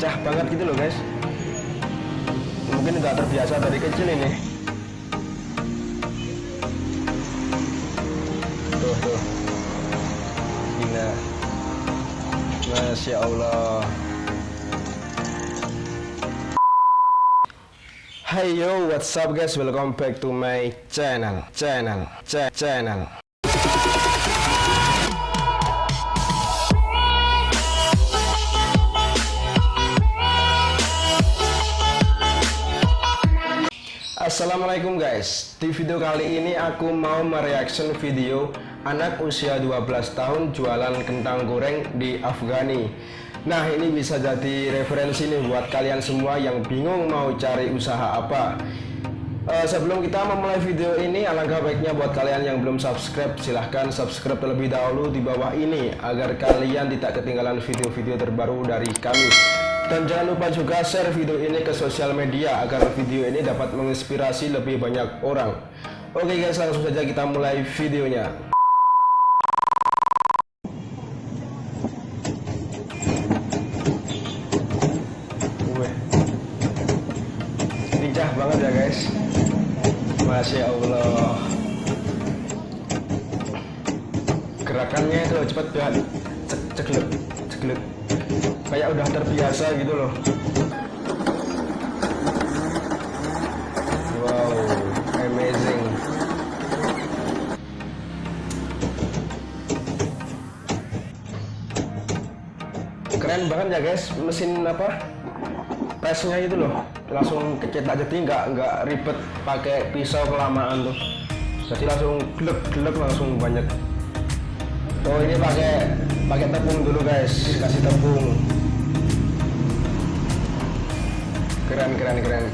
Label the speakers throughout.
Speaker 1: lincah banget gitu loh guys. Mungkin nggak terbiasa dari kecil ini. Tuh tuh. Gila. Masya Allah. Hey yo, what's up guys? Welcome back to my channel, channel, ch channel. Assalamualaikum guys. Di video kali ini aku mau mereaction video Anak usia 12 tahun jualan kentang goreng di Afghani. Nah ini bisa jadi referensi nih buat kalian semua yang bingung mau cari usaha apa. Uh, Sebelum kita memulai video ini alangkah baiknya buat kalian yang belum subscribe Silahkan subscribe terlebih dahulu di bawah ini Agar kalian tidak ketinggalan video-video terbaru dari kami dan jangan lupa juga share video ini ke sosial media agar video ini dapat menginspirasi lebih banyak orang. Oke guys, langsung saja kita mulai videonya. Lincah banget ya guys. Masya Allah. Gerakannya itu cepat banget. Cek ceklek, ceklek kayak udah terbiasa gitu loh. Wow amazing. Keren banget ya guys mesin apa presnya itu loh. Langsung kecetak jadi nggak nggak ribet pakai pisau kelamaan tuh. Jadi langsung glek glek langsung banyak. Oh ini pakai pakai tepung dulu guys. Kasih tepung keren keren keren.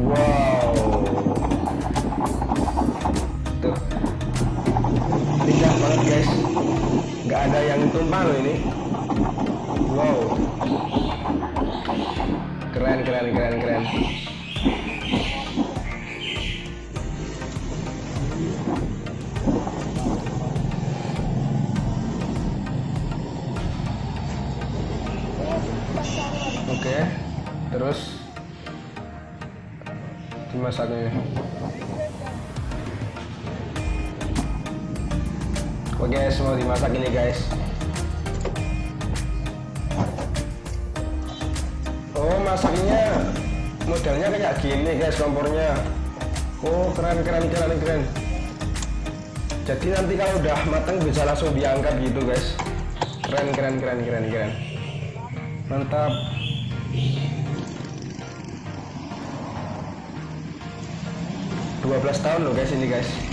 Speaker 1: Wow. Tuh. Lincah banget guys. Nggak ada yang tumpah loh ini. Wow. Keren keren keren keren oke terus dimasaknya oke mau dimasak ini guys. Oh masaknya modelnya kayak gini guys kompornya. Oh keren keren keren keren. Jadi nanti kalau udah matang bisa langsung diangkat gitu guys. Keren keren keren keren keren. Mantap 12 tahun loh guys ini guys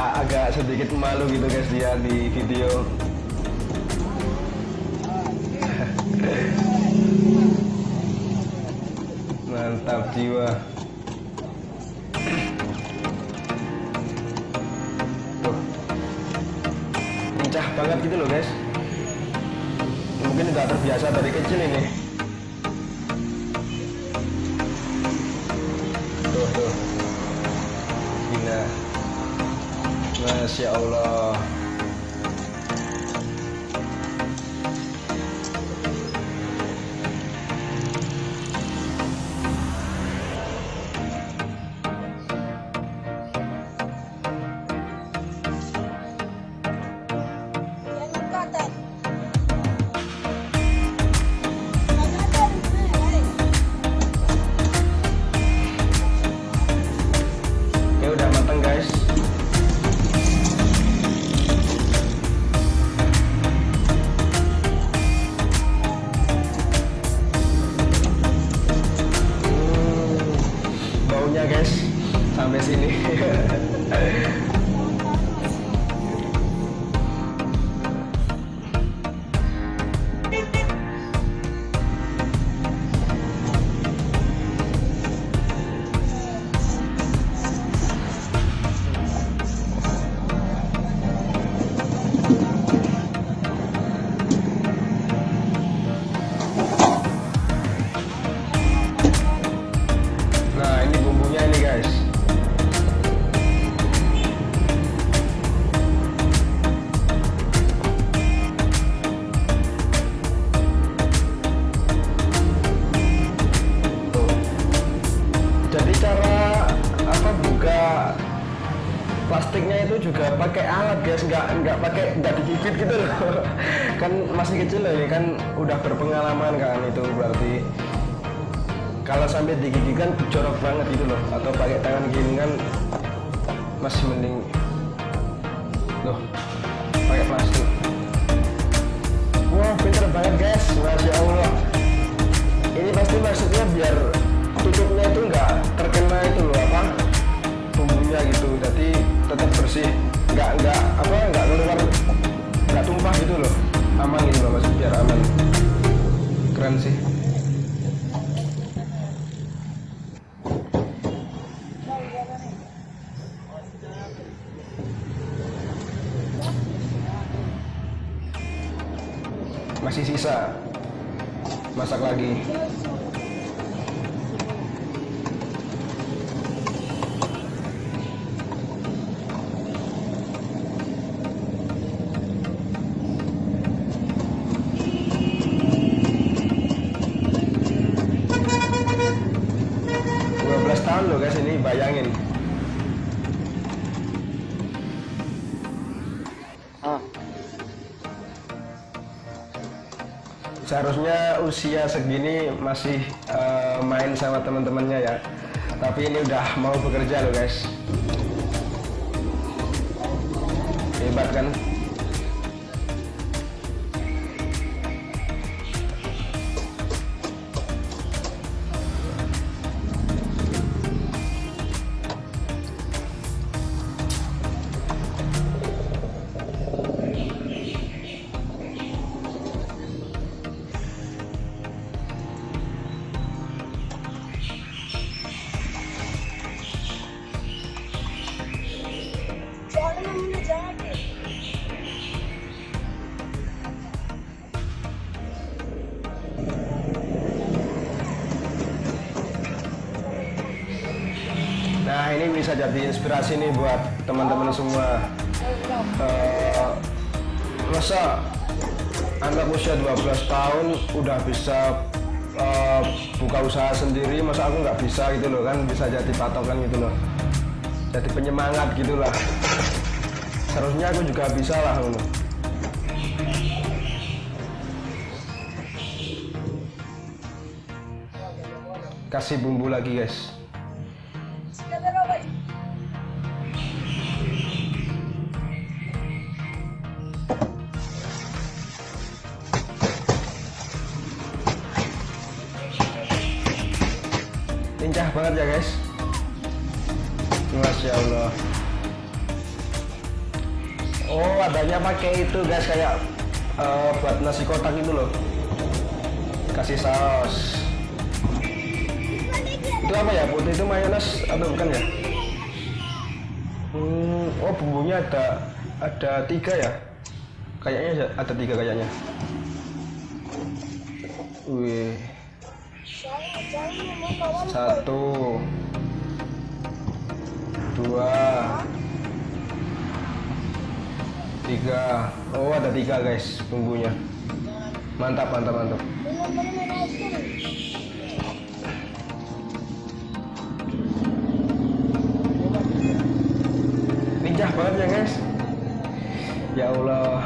Speaker 1: agak sedikit malu gitu guys dia di video. Mantap jiwa. Tuh. Lincah banget gitu loh guys. Mungkin nggak terbiasa dari kecil ini Masya Allah sampai digigit kan jorok banget gitu loh. Atau pakai tangan gini kan masih mending loh pakai plastik. Wah pinter banget guys. Masya allah. Ini pasti maksudnya biar tutupnya itu nggak terkena itu loh apa bumbunya gitu. Jadi tetap bersih. Nggak nggak apa nggak keluar nggak tumpah gitu loh. Aman gitu loh maksud biar aman. Keren sih seharusnya usia segini masih eh, main sama teman-temannya ya. Tapi ini udah mau bekerja loh guys. Hebat kan bisa jadi inspirasi nih buat teman-teman semua. Eh, masa anak usia 12 tahun udah bisa eh, buka usaha sendiri masa aku nggak bisa gitu loh kan? Bisa jadi patokan gitu loh. Jadi penyemangat gitu lah. Seharusnya aku juga bisa lah ngono. kasih bumbu lagi guys Adanya pakai itu guys kayak eh, buat nasi kotak itu loh. Kasih saus. Itu apa ya? Putih itu mayones atau bukan ya? Hmm, oh bumbunya ada ada tiga ya? Kayaknya ada tiga kayaknya. Wih. Satu. Dua tiga. Oh ada tiga guys bumbunya. Mantap mantap mantap. Lincah banget ya guys. Ya Allah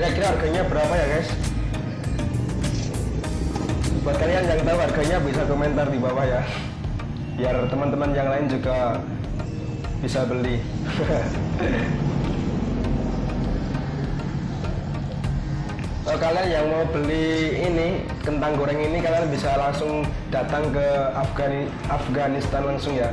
Speaker 1: kira-kira harganya berapa ya guys? Buat kalian yang tahu harganya bisa komentar di bawah ya. Biar teman-teman yang lain juga bisa beli. Kalau kalian yang mau beli ini kentang goreng ini kalian bisa langsung datang ke Afgani Afghanistan langsung ya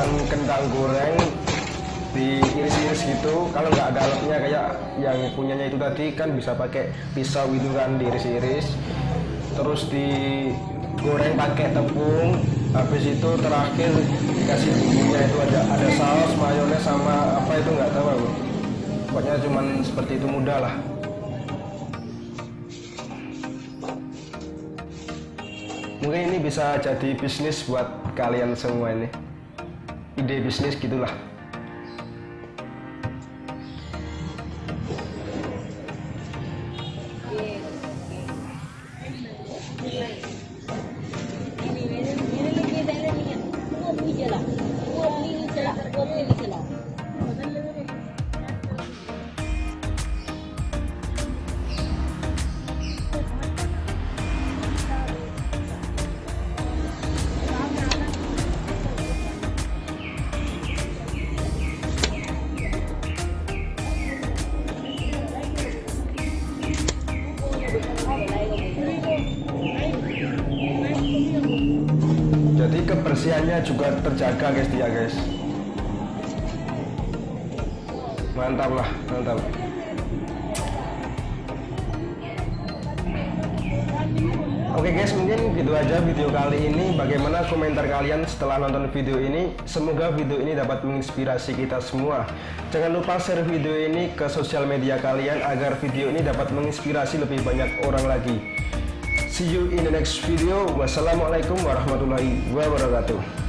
Speaker 1: cuman kentang goreng diiris-iris gitu. Kalau nggak ada alatnya kayak yang punyanya itu tadi kan bisa pakai pisau itu kan diiris-iris. Terus digoreng pakai tepung. Habis itu terakhir dikasih bumbunya itu ada ada saus mayones sama apa itu nggak tahu aku. Pokoknya cuman seperti itu mudah lah. Mungkin ini bisa jadi bisnis buat kalian semua ini ide bisnis gitulah kebersihannya juga terjaga guys dia guys mantap lah mantap Oke guys, mungkin gitu aja video kali ini. Bagaimana komentar kalian setelah nonton video ini? Semoga video ini dapat menginspirasi kita semua. Jangan lupa share video ini ke sosial media kalian agar video ini dapat menginspirasi lebih banyak orang lagi. See you in the next video. Wassalamualaikum warahmatullahi wabarakatuh.